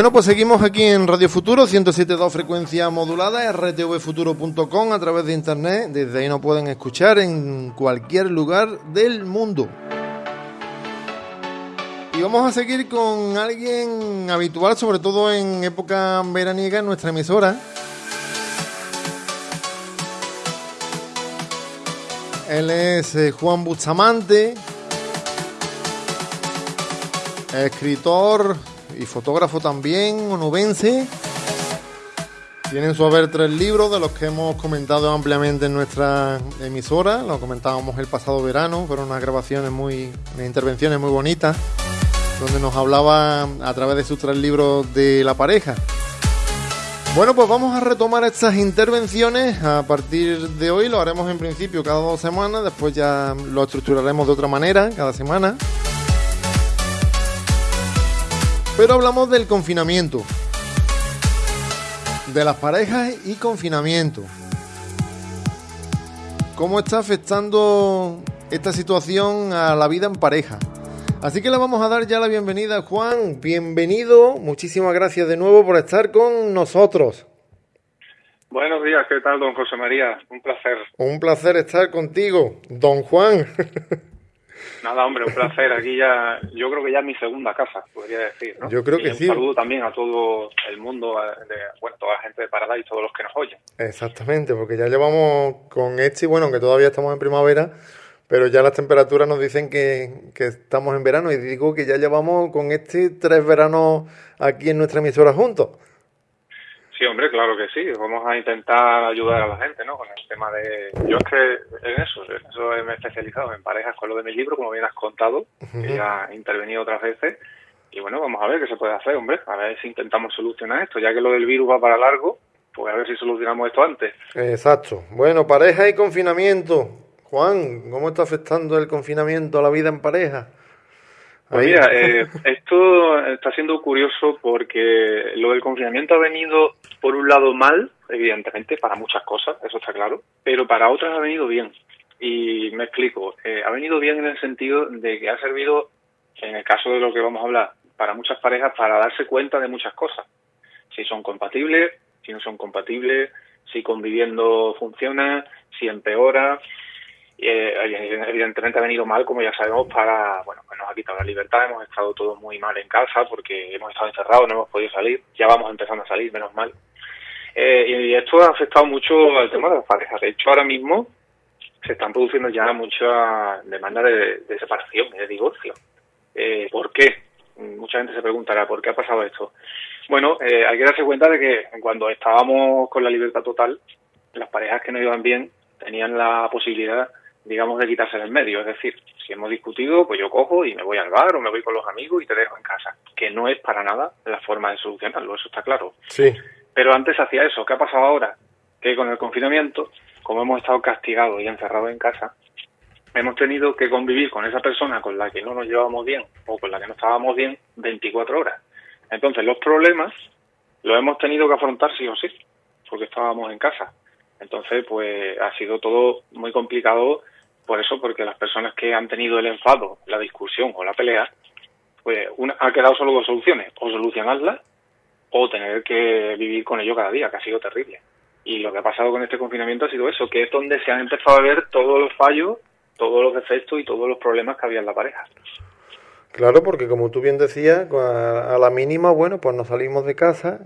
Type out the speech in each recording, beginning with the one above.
Bueno, pues seguimos aquí en Radio Futuro, 107.2 frecuencia modulada, rtvfuturo.com a través de internet. Desde ahí nos pueden escuchar en cualquier lugar del mundo. Y vamos a seguir con alguien habitual, sobre todo en época veraniega, en nuestra emisora. Él es eh, Juan Bustamante, escritor, y fotógrafo también, onubense. Tiene en su haber tres libros de los que hemos comentado ampliamente en nuestra emisora. Lo comentábamos el pasado verano, fueron unas grabaciones muy, unas intervenciones muy bonitas, donde nos hablaba a través de sus tres libros de la pareja. Bueno, pues vamos a retomar estas intervenciones a partir de hoy. Lo haremos en principio cada dos semanas, después ya lo estructuraremos de otra manera cada semana. Pero hablamos del confinamiento, de las parejas y confinamiento. ¿Cómo está afectando esta situación a la vida en pareja? Así que le vamos a dar ya la bienvenida a Juan. Bienvenido, muchísimas gracias de nuevo por estar con nosotros. Buenos días, ¿qué tal, don José María? Un placer. Un placer estar contigo, don Juan. Nada, hombre, un placer. Aquí ya, yo creo que ya es mi segunda casa, podría decir, ¿no? Yo creo que un sí. saludo también a todo el mundo, de, bueno, toda la gente de Parada y todos los que nos oyen. Exactamente, porque ya llevamos con este, bueno, aunque todavía estamos en primavera, pero ya las temperaturas nos dicen que, que estamos en verano y digo que ya llevamos con este tres veranos aquí en nuestra emisora juntos. Sí, hombre, claro que sí. Vamos a intentar ayudar a la gente, ¿no? Con el tema de... Yo es que en eso, en eso me he especializado, en parejas con lo de mi libro, como bien has contado, que ya he intervenido otras veces. Y bueno, vamos a ver qué se puede hacer, hombre. A ver si intentamos solucionar esto. Ya que lo del virus va para largo, pues a ver si solucionamos esto antes. Exacto. Bueno, pareja y confinamiento. Juan, ¿cómo está afectando el confinamiento a la vida en pareja? Pues mira, eh, esto está siendo curioso porque lo del confinamiento ha venido, por un lado, mal, evidentemente, para muchas cosas, eso está claro, pero para otras ha venido bien. Y me explico, eh, ha venido bien en el sentido de que ha servido, en el caso de lo que vamos a hablar, para muchas parejas para darse cuenta de muchas cosas. Si son compatibles, si no son compatibles, si conviviendo funciona, si empeora, eh, evidentemente ha venido mal, como ya sabemos, para, bueno, nos ha quitado la libertad, hemos estado todos muy mal en casa porque hemos estado encerrados, no hemos podido salir, ya vamos empezando a salir, menos mal. Eh, y esto ha afectado mucho al tema de las parejas. De hecho, ahora mismo se están produciendo ya muchas demandas de, de separación y de divorcio. Eh, ¿Por qué? Mucha gente se preguntará, ¿por qué ha pasado esto? Bueno, eh, hay que darse cuenta de que cuando estábamos con la libertad total, las parejas que no iban bien tenían la posibilidad digamos, de quitarse del medio. Es decir, si hemos discutido, pues yo cojo y me voy al bar o me voy con los amigos y te dejo en casa. Que no es para nada la forma de solucionarlo, eso está claro. Sí. Pero antes hacía eso. ¿Qué ha pasado ahora? Que con el confinamiento, como hemos estado castigados y encerrados en casa, hemos tenido que convivir con esa persona con la que no nos llevábamos bien o con la que no estábamos bien 24 horas. Entonces, los problemas los hemos tenido que afrontar sí o sí, porque estábamos en casa. Entonces, pues ha sido todo muy complicado por eso, porque las personas que han tenido el enfado, la discusión o la pelea, pues una, ha quedado solo dos soluciones, o solucionarla o tener que vivir con ello cada día, que ha sido terrible. Y lo que ha pasado con este confinamiento ha sido eso, que es donde se han empezado a ver todos los fallos, todos los defectos y todos los problemas que había en la pareja. Claro, porque como tú bien decías, a la mínima, bueno, pues nos salimos de casa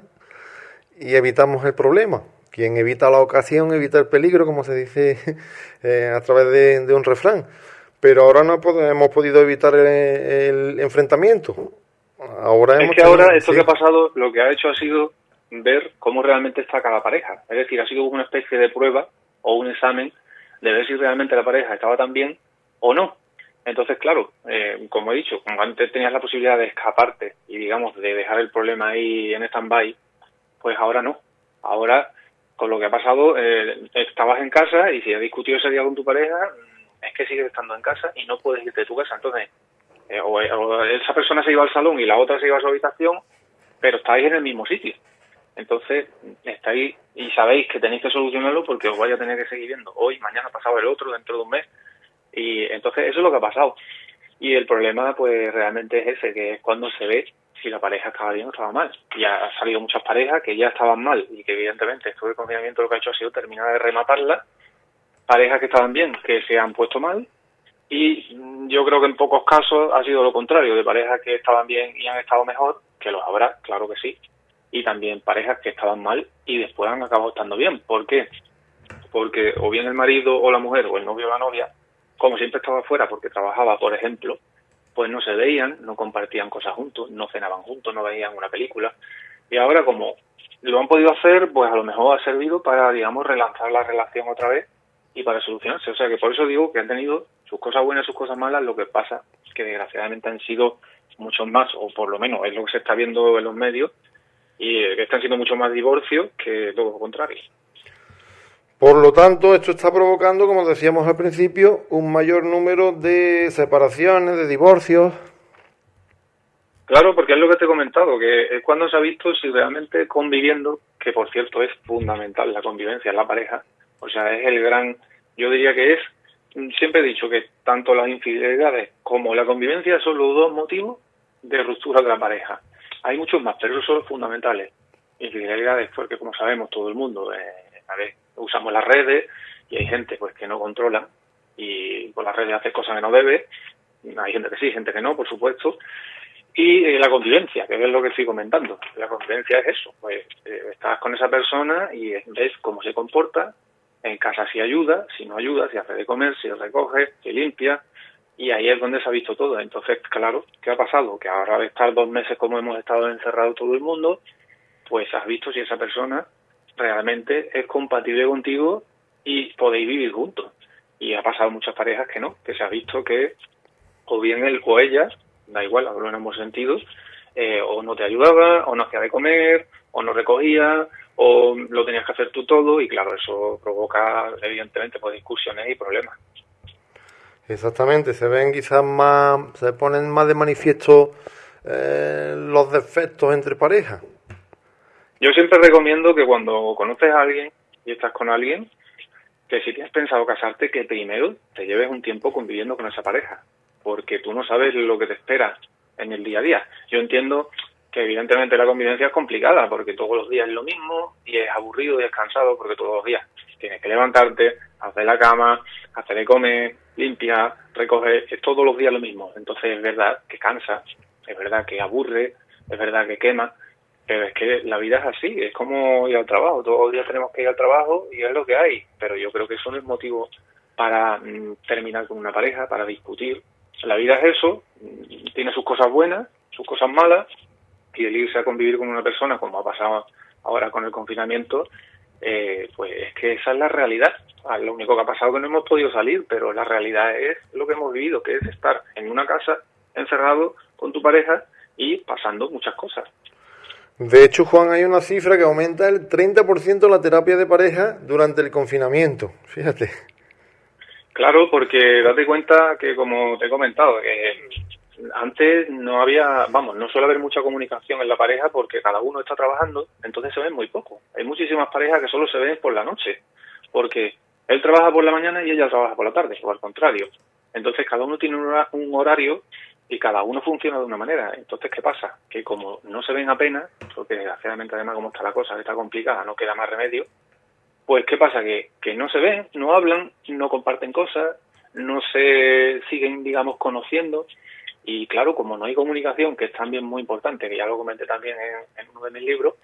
y evitamos el problema. Quien evita la ocasión evita el peligro, como se dice eh, a través de, de, un refrán. Pero ahora no hemos podido evitar el, el enfrentamiento. Ahora es que ahora esto sí. que ha pasado lo que ha hecho ha sido ver cómo realmente está cada pareja. Es decir, ha sido una especie de prueba o un examen de ver si realmente la pareja estaba tan bien o no. Entonces, claro, eh, como he dicho, como antes tenías la posibilidad de escaparte y, digamos, de dejar el problema ahí en stand-by, pues ahora no. Ahora con lo que ha pasado, eh, estabas en casa y si has discutido ese día con tu pareja, es que sigues estando en casa y no puedes irte de tu casa. Entonces, eh, o, o, esa persona se iba al salón y la otra se iba a su habitación, pero estáis en el mismo sitio. Entonces, estáis y sabéis que tenéis que solucionarlo porque os vais a tener que seguir viendo hoy, mañana, pasado el otro, dentro de un mes. Y entonces, eso es lo que ha pasado. Y el problema, pues, realmente es ese, que es cuando se ve si la pareja estaba bien o estaba mal. Y ha salido muchas parejas que ya estaban mal y que evidentemente esto de confinamiento lo que ha hecho ha sido terminar de rematarla. Parejas que estaban bien, que se han puesto mal. Y yo creo que en pocos casos ha sido lo contrario, de parejas que estaban bien y han estado mejor, que los habrá, claro que sí. Y también parejas que estaban mal y después han acabado estando bien. ¿Por qué? Porque o bien el marido o la mujer o el novio o la novia, como siempre estaba fuera porque trabajaba, por ejemplo, pues no se veían, no compartían cosas juntos, no cenaban juntos, no veían una película. Y ahora como lo han podido hacer, pues a lo mejor ha servido para, digamos, relanzar la relación otra vez y para solucionarse. O sea que por eso digo que han tenido sus cosas buenas, sus cosas malas, lo que pasa que desgraciadamente han sido muchos más, o por lo menos es lo que se está viendo en los medios, y que están siendo mucho más divorcios que todo lo contrario. Por lo tanto, esto está provocando, como decíamos al principio, un mayor número de separaciones, de divorcios. Claro, porque es lo que te he comentado, que es cuando se ha visto si realmente conviviendo, que por cierto es fundamental la convivencia en la pareja, o sea, es el gran, yo diría que es, siempre he dicho que tanto las infidelidades como la convivencia son los dos motivos de ruptura de la pareja. Hay muchos más, pero esos son los fundamentales. Infidelidades, porque como sabemos todo el mundo, eh, a ver, usamos las redes y hay gente pues que no controla y con las redes hace cosas que no debe, hay gente que sí, gente que no, por supuesto, y eh, la convivencia, que es lo que estoy comentando. La convivencia es eso, pues eh, estás con esa persona y ves cómo se comporta, en casa si ayuda, si no ayuda, si hace de comer, si recoge, si limpia, y ahí es donde se ha visto todo. Entonces, claro, ¿qué ha pasado? Que ahora de estar dos meses como hemos estado encerrados todo el mundo, pues has visto si esa persona realmente es compatible contigo y podéis vivir juntos. Y ha pasado muchas parejas que no, que se ha visto que o bien él o ella, da igual, hablo en ambos sentidos, eh, o no te ayudaba, o no hacía de comer, o no recogía, o lo tenías que hacer tú todo, y claro, eso provoca evidentemente pues, discusiones y problemas. Exactamente, se ven quizás más, se ponen más de manifiesto eh, los defectos entre parejas. Yo siempre recomiendo que cuando conoces a alguien y estás con alguien, que si tienes pensado casarte, que primero te lleves un tiempo conviviendo con esa pareja, porque tú no sabes lo que te espera en el día a día. Yo entiendo que evidentemente la convivencia es complicada, porque todos los días es lo mismo y es aburrido y es cansado, porque todos los días tienes que levantarte, hacer la cama, hacer de comer, limpiar, recoger, es todos los días lo mismo. Entonces es verdad que cansa, es verdad que aburre, es verdad que quema, pero es que la vida es así, es como ir al trabajo, todos los días tenemos que ir al trabajo y es lo que hay, pero yo creo que eso no es motivo para mm, terminar con una pareja, para discutir. La vida es eso, mm, tiene sus cosas buenas, sus cosas malas, y el irse a convivir con una persona, como ha pasado ahora con el confinamiento, eh, pues es que esa es la realidad. Ah, lo único que ha pasado es que no hemos podido salir, pero la realidad es lo que hemos vivido, que es estar en una casa encerrado con tu pareja y pasando muchas cosas. De hecho, Juan, hay una cifra que aumenta el 30% la terapia de pareja durante el confinamiento. Fíjate. Claro, porque date cuenta que, como te he comentado, que antes no había, vamos, no suele haber mucha comunicación en la pareja porque cada uno está trabajando, entonces se ven muy poco. Hay muchísimas parejas que solo se ven por la noche, porque él trabaja por la mañana y ella trabaja por la tarde, o al contrario. Entonces cada uno tiene un horario y cada uno funciona de una manera. Entonces, ¿qué pasa? Que como no se ven apenas, porque desgraciadamente además como está la cosa, está complicada, no queda más remedio, pues ¿qué pasa? Que, que no se ven, no hablan, no comparten cosas, no se siguen, digamos, conociendo. Y claro, como no hay comunicación, que es también muy importante, que ya lo comenté también en, en uno de mis libros,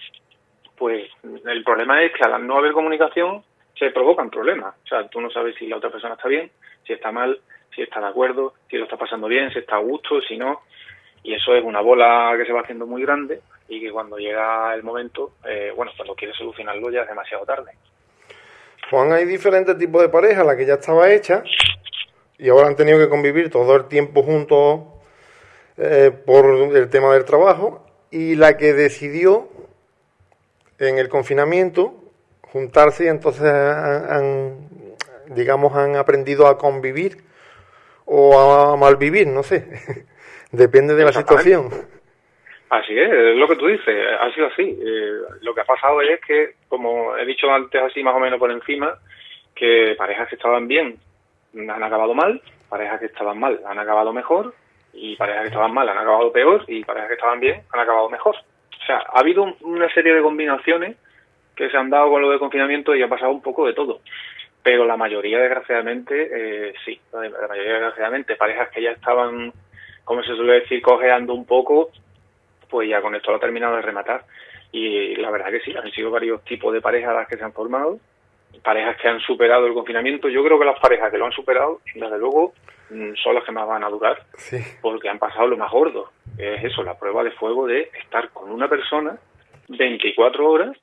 pues el problema es que al no haber comunicación se provocan problemas. O sea, tú no sabes si la otra persona está bien, si está mal, si está de acuerdo, si lo está pasando bien, si está a gusto, si no. Y eso es una bola que se va haciendo muy grande y que cuando llega el momento, eh, bueno, cuando quiere solucionarlo ya es demasiado tarde. Juan, hay diferentes tipos de parejas, la que ya estaba hecha y ahora han tenido que convivir todo el tiempo juntos eh, por el tema del trabajo y la que decidió en el confinamiento juntarse y entonces han digamos, han aprendido a convivir o a malvivir, no sé. Depende de la situación. Así es, es lo que tú dices, ha sido así. Eh, lo que ha pasado es que, como he dicho antes así más o menos por encima, que parejas que estaban bien han acabado mal, parejas que estaban mal han acabado mejor Y parejas que estaban mal han acabado peor y parejas que estaban bien han acabado mejor. O sea, ha habido una serie de combinaciones que se han dado con lo de confinamiento y ha pasado un poco de todo. Pero la mayoría, desgraciadamente, eh, sí, la mayoría, desgraciadamente, parejas que ya estaban, como se suele decir, cojeando un poco, pues ya con esto lo ha terminado de rematar. Y la verdad que sí, han sido varios tipos de parejas las que se han formado, parejas que han superado el confinamiento. Yo creo que las parejas que lo han superado, desde luego, mm, son las que más van a durar, porque han pasado lo más gordo, que es eso, la prueba de fuego de estar con una persona 24 horas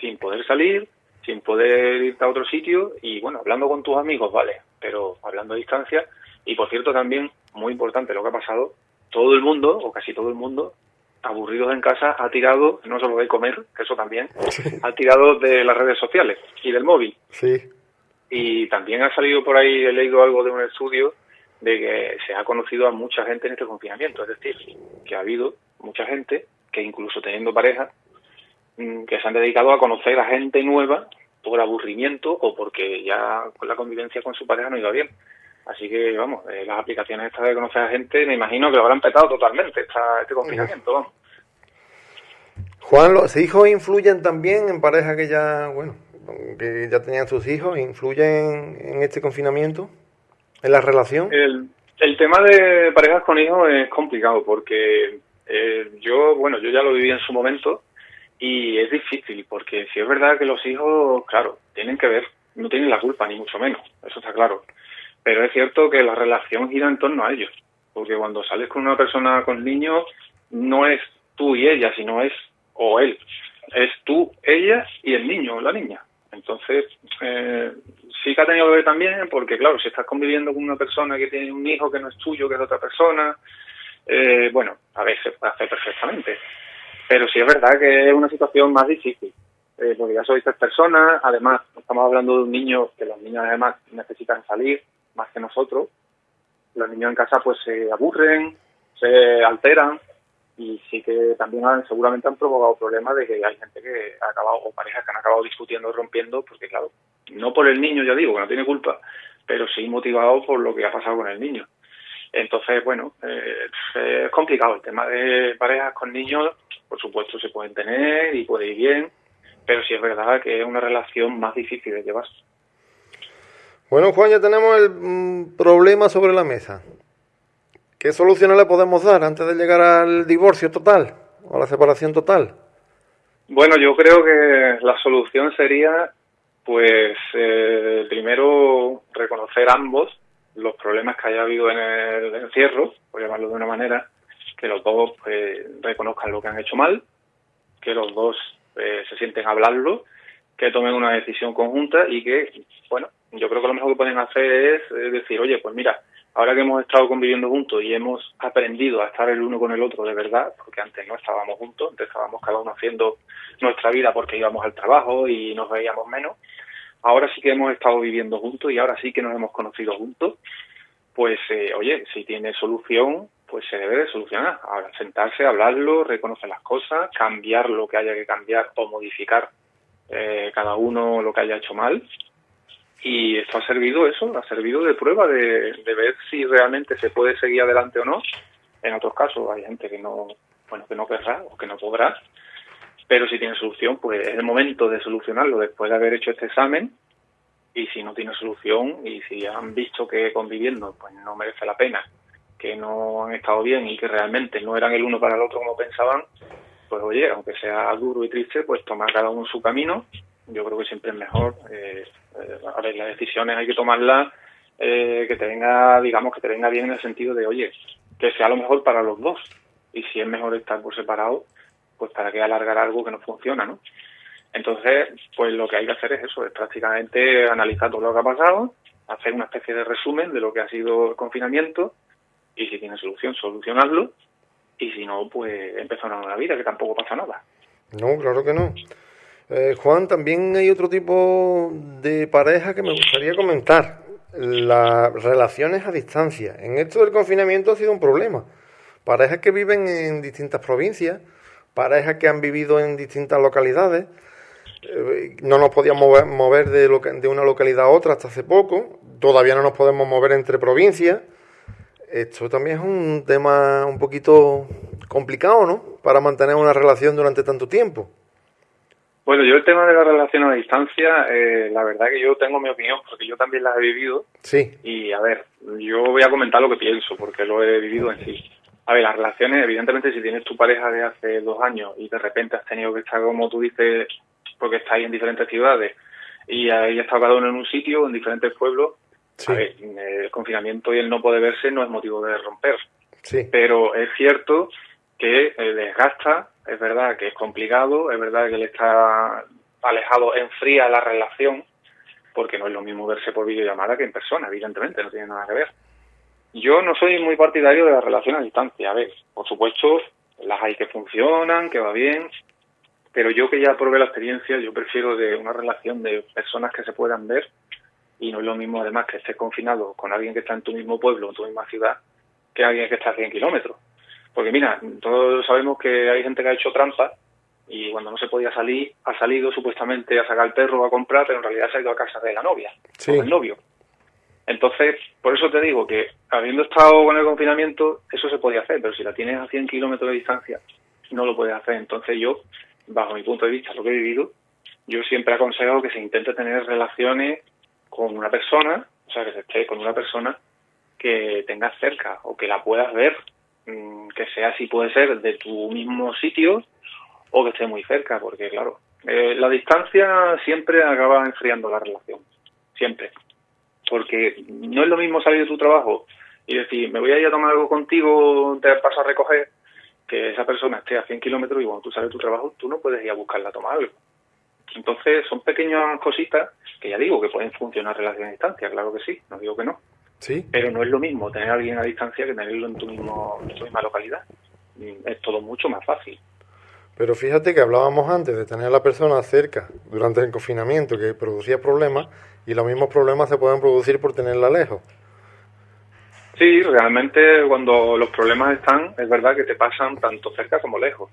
sin poder salir, sin poder irte a otro sitio y bueno, hablando con tus amigos, vale, pero hablando a distancia. Y por cierto, también, muy importante lo que ha pasado, todo el mundo, o casi todo el mundo, aburridos en casa, ha tirado, no solo de comer, que eso también, ha tirado de las redes sociales y del móvil. Sí. Y también ha salido por ahí, he leído algo de un estudio de que se ha conocido a mucha gente en este confinamiento, es decir, que ha habido mucha gente que incluso teniendo pareja, Mm, que se han dedicado a conocer a gente nueva por aburrimiento o porque ya la convivencia con su pareja no iba bien. Así que, vamos, eh, las aplicaciones estas de conocer a gente, me imagino que lo habrán petado totalmente esta, este confinamiento, vamos. Juan, ¿los hijos influyen también en parejas que ya, bueno, que ya tenían sus hijos? ¿Influyen en este confinamiento? ¿En la relación? El, el tema de parejas con hijos es complicado porque eh, yo, bueno, yo ya lo viví en su momento y es difícil, porque si es verdad que los hijos, claro, tienen que ver, no tienen la culpa, ni mucho menos, eso está claro. Pero es cierto que la relación gira en torno a ellos, porque cuando sales con una persona con niños, no es tú y ella, sino es, o él, es tú, ella y el niño o la niña. Entonces, eh, sí que ha tenido que ver también, porque claro, si estás conviviendo con una persona que tiene un hijo que no es tuyo, que es de otra persona, eh, bueno, a veces puede hacer perfectamente. Pero sí es verdad que es una situación más difícil, eh, porque ya sois tres personas, además estamos hablando de un niño que los niños además necesitan salir más que nosotros. Los niños en casa pues se aburren, se alteran y sí que también han, seguramente han provocado problemas de que hay gente que ha acabado, o parejas que han acabado discutiendo, rompiendo, porque claro, no por el niño, ya digo, que no tiene culpa, pero sí motivado por lo que ha pasado con el niño. Entonces, bueno, eh, es complicado el tema de parejas con niños, por supuesto se pueden tener y puede ir bien, pero sí es verdad que es una relación más difícil de llevar. Bueno, Juan, ya tenemos el mm, problema sobre la mesa. ¿Qué soluciones le podemos dar antes de llegar al divorcio total o a la separación total? Bueno, yo creo que la solución sería, pues, eh, primero reconocer ambos los problemas que haya habido en el encierro, por llamarlo de una manera, que los dos pues, reconozcan lo que han hecho mal, que los dos eh, se sienten a hablarlo, que tomen una decisión conjunta y que, bueno, yo creo que lo mejor que pueden hacer es decir, oye, pues mira, ahora que hemos estado conviviendo juntos y hemos aprendido a estar el uno con el otro de verdad, porque antes no estábamos juntos, antes estábamos cada uno haciendo nuestra vida porque íbamos al trabajo y nos veíamos menos, ahora sí que hemos estado viviendo juntos y ahora sí que nos hemos conocido juntos, pues eh, oye, si tiene solución, pues se debe de solucionar. Ahora, sentarse, hablarlo, reconocer las cosas, cambiar lo que haya que cambiar o modificar eh, cada uno lo que haya hecho mal. Y esto ha servido eso, ha servido de prueba de, ver si realmente se puede seguir adelante o no. En otros casos hay gente que no, bueno, que no querrá o que no podrá pero si tiene solución, pues es el momento de solucionarlo después de haber hecho este examen y si no tiene solución y si han visto que conviviendo pues no merece la pena, que no han estado bien y que realmente no eran el uno para el otro como pensaban, pues oye, aunque sea duro y triste, pues tomar cada uno su camino. Yo creo que siempre es mejor. Eh, eh a ver, las decisiones hay que tomarlas eh, que te venga, digamos, que te venga bien en el sentido de, oye, que sea lo mejor para los dos. Y si es mejor estar por separado, pues para qué alargar algo que no funciona, ¿no? Entonces, pues lo que hay que hacer es eso, es prácticamente analizar todo lo que ha pasado, hacer una especie de resumen de lo que ha sido el confinamiento y si tiene solución, solucionarlo y si no, pues empezar una nueva vida, que tampoco pasa nada. No, claro que no. Eh, Juan, también hay otro tipo de pareja que me gustaría comentar, las relaciones a distancia. En esto del confinamiento ha sido un problema. Parejas que viven en distintas provincias, parejas que han vivido en distintas localidades. Eh, no nos podíamos mover, de, de, una localidad a otra hasta hace poco. Todavía no nos podemos mover entre provincias. esto también es un tema un poquito complicado, ¿no? Para mantener una relación durante tanto tiempo. Bueno, yo el tema de la relación a distancia, eh, la verdad que yo tengo mi opinión, porque yo también la he vivido. Sí. Y a ver, yo voy a comentar lo que pienso, porque lo he vivido en sí. A ver, las relaciones, evidentemente, si tienes tu pareja de hace dos años y de repente has tenido que estar, como tú dices, porque estáis en diferentes ciudades y ahí está cada uno en un sitio, en diferentes pueblos, a ver, el confinamiento y el no poder verse no es motivo de romper. Sí. Pero es cierto que desgasta, es verdad que es complicado, es verdad que él está alejado, enfría la relación, porque no es lo mismo verse por videollamada que en persona, evidentemente, no tiene nada que ver. Yo no soy muy partidario de la relación a distancia. A ver, por supuesto, las hay que funcionan, que va bien, pero yo que ya probé la experiencia, yo prefiero de una relación de personas que se puedan ver y no es lo mismo además que estés confinado con alguien que está en tu mismo pueblo, en tu misma ciudad, que alguien que está a 100 kilómetros. Porque mira, todos sabemos que hay gente que ha hecho trampa y cuando no se podía salir, ha salido supuestamente a sacar el perro a comprar, pero en realidad se ha ido a casa de la novia, sí. con el novio. Entonces, por eso te digo que habiendo estado con el confinamiento, eso se podía hacer, pero si la tienes a 100 kilómetros de distancia, no lo puedes hacer. Entonces yo, bajo mi punto de vista, lo que he vivido, yo siempre aconsejo que se intente tener relaciones con una persona, o sea, que se esté con una persona que tengas cerca o que la puedas ver, mm, que sea si puede ser de tu mismo sitio o que esté muy cerca, porque claro, eh, la distancia siempre acaba enfriando la relación, siempre porque no es lo mismo salir de tu trabajo y decir, me voy a ir a tomar algo contigo, te paso a recoger, que esa persona esté a 100 kilómetros y cuando tú sales de tu trabajo, tú no puedes ir a buscarla a tomar algo. Entonces, son pequeñas cositas que ya digo que pueden funcionar relaciones a distancia, claro que sí, no digo que no. Sí. Pero no es lo mismo tener a alguien a distancia que tenerlo en tu, mismo, en tu misma localidad. Es todo mucho más fácil. Pero fíjate que hablábamos antes de tener a la persona cerca durante el confinamiento que producía problemas y los mismos problemas se pueden producir por tenerla lejos. Sí, realmente cuando los problemas están, es verdad que te pasan tanto cerca como lejos.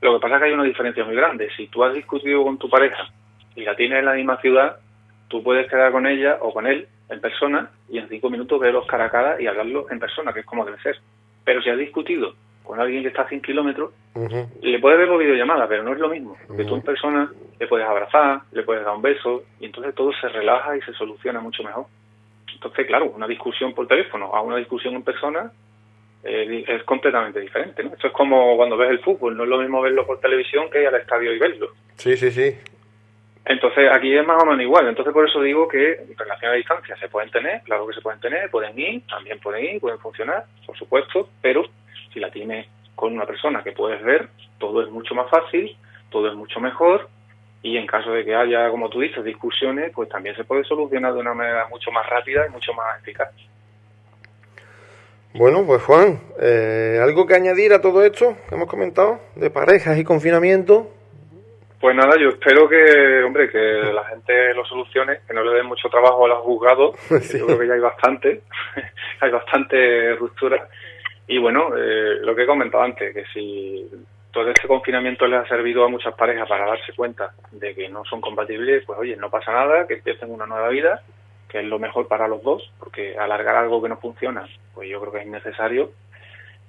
Lo que pasa es que hay una diferencia muy grande. Si tú has discutido con tu pareja y la tienes en la misma ciudad, tú puedes quedar con ella o con él en persona y en cinco minutos verlos cara a cara y hablarlo en persona, que es como debe ser. Pero si has discutido con alguien que está a 100 kilómetros, le puedes ver por videollamada, pero no es lo mismo. Porque tú en persona le puedes abrazar, le puedes dar un beso, y entonces todo se relaja y se soluciona mucho mejor. Entonces, claro, una discusión por teléfono a una discusión en persona eh, es completamente diferente. ¿no? Esto es como cuando ves el fútbol, no es lo mismo verlo por televisión que ir al estadio y verlo. Sí, sí, sí. Entonces, aquí es más o menos igual. Entonces, por eso digo que relaciones a distancia se pueden tener, claro que se pueden tener, pueden ir, también pueden ir, pueden funcionar, por supuesto, pero si la tienes con una persona que puedes ver, todo es mucho más fácil, todo es mucho mejor y en caso de que haya, como tú dices, discusiones, pues también se puede solucionar de una manera mucho más rápida y mucho más eficaz. Bueno, pues Juan, eh, ¿algo que añadir a todo esto que hemos comentado de parejas y confinamiento? Pues nada, yo espero que, hombre, que la gente lo solucione, que no le den mucho trabajo a los juzgados. Yo creo que ya hay bastante, hay bastante ruptura y bueno, eh, lo que he comentado antes, que si todo este confinamiento les ha servido a muchas parejas para darse cuenta de que no son compatibles, pues oye, no pasa nada, que empiecen una nueva vida, que es lo mejor para los dos, porque alargar algo que no funciona, pues yo creo que es innecesario.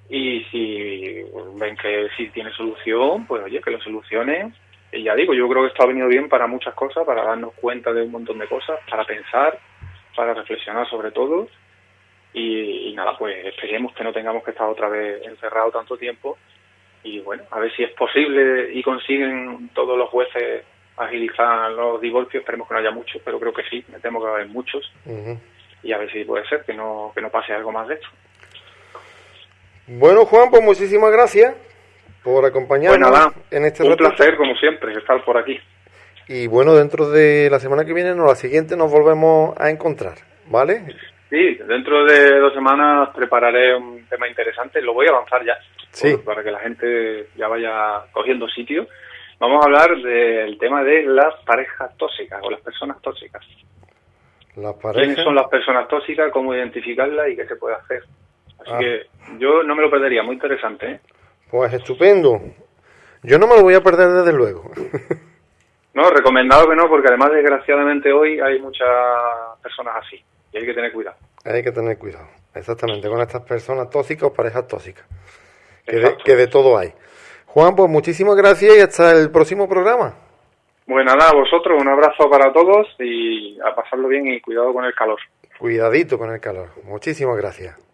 Y si ven que sí tiene solución, pues oye, que lo solucionen. Y ya digo, yo creo que esto ha venido bien para muchas cosas, para darnos cuenta de un montón de cosas, para pensar, para reflexionar sobre todo y, nada, pues esperemos que no tengamos que estar otra vez encerrados tanto tiempo y bueno, a ver si es posible y consiguen todos los jueces agilizar los divorcios, esperemos que no haya muchos, pero creo que sí, me temo que va a haber muchos y a ver si puede ser que no, que no pase algo más de esto. Bueno, Juan, pues muchísimas gracias por acompañarnos pues en este Un placer, como siempre, estar por aquí. Y bueno, dentro de la semana que viene, no, la siguiente, nos volvemos a encontrar, ¿vale? Sí, dentro de dos semanas prepararé un tema interesante, lo voy a avanzar ya, sí. para que la gente ya vaya cogiendo sitio. Vamos a hablar del tema de las parejas tóxicas o las personas tóxicas. Las parejas... ¿Quiénes son las personas tóxicas? ¿Cómo identificarlas y qué se puede hacer? Así que yo no me lo perdería, muy interesante. ¿eh? Pues estupendo. Yo no me lo voy a perder desde luego. no, recomendado que no, porque además desgraciadamente hoy hay muchas personas así y hay que tener cuidado. Hay que tener cuidado. exactamente, con estas personas tóxicas o parejas tóxicas. Que de, que de, todo hay. Juan, pues muchísimas gracias y hasta el próximo programa. Bueno, nada, a vosotros un abrazo para todos y a pasarlo bien y cuidado con el calor. Cuidadito con el calor. Muchísimas gracias.